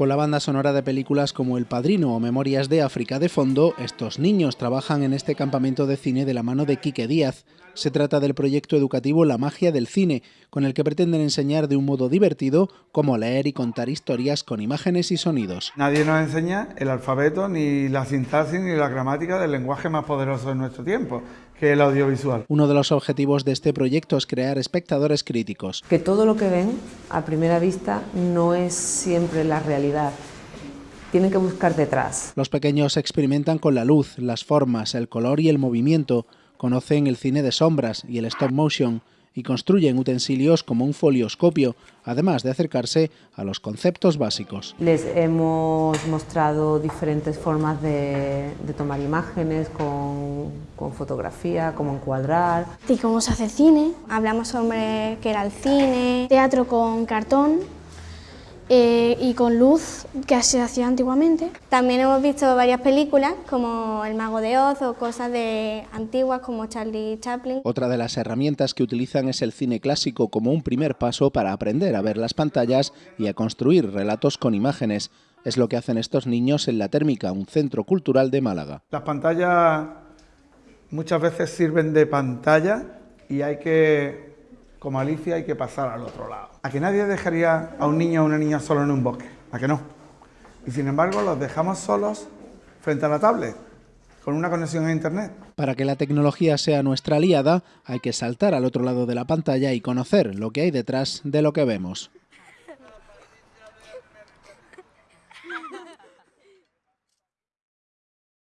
Con la banda sonora de películas como El Padrino o Memorias de África de fondo, estos niños trabajan en este campamento de cine de la mano de Quique Díaz. Se trata del proyecto educativo La magia del cine, con el que pretenden enseñar de un modo divertido cómo leer y contar historias con imágenes y sonidos. Nadie nos enseña el alfabeto, ni la sintaxis, ni la gramática del lenguaje más poderoso de nuestro tiempo, que es el audiovisual. Uno de los objetivos de este proyecto es crear espectadores críticos. Que todo lo que ven a primera vista no es siempre la realidad tienen que buscar detrás. Los pequeños experimentan con la luz, las formas, el color y el movimiento, conocen el cine de sombras y el stop motion y construyen utensilios como un folioscopio, además de acercarse a los conceptos básicos. Les hemos mostrado diferentes formas de, tomar imágenes con, con, fotografía, cómo encuadrar. Y cómo se hace cine. Hablamos sobre qué era el cine, teatro con cartón eh, y con luz que se hacía antiguamente. También hemos visto varias películas como El Mago de Oz o cosas de antiguas como Charlie Chaplin. Otra de las herramientas que utilizan es el cine clásico como un primer paso para aprender a ver las pantallas y a construir relatos con imágenes. Es lo que hacen estos niños en La Térmica, un centro cultural de Málaga. Las pantallas muchas veces sirven de pantalla y hay que como Alicia hay que pasar al otro lado. ¿A que nadie dejaría a un niño o una niña solo en un bosque? ¿A que no? Y sin embargo los dejamos solos frente a la tablet, con una conexión a Internet. Para que la tecnología sea nuestra aliada, hay que saltar al otro lado de la pantalla y conocer lo que hay detrás de lo que vemos.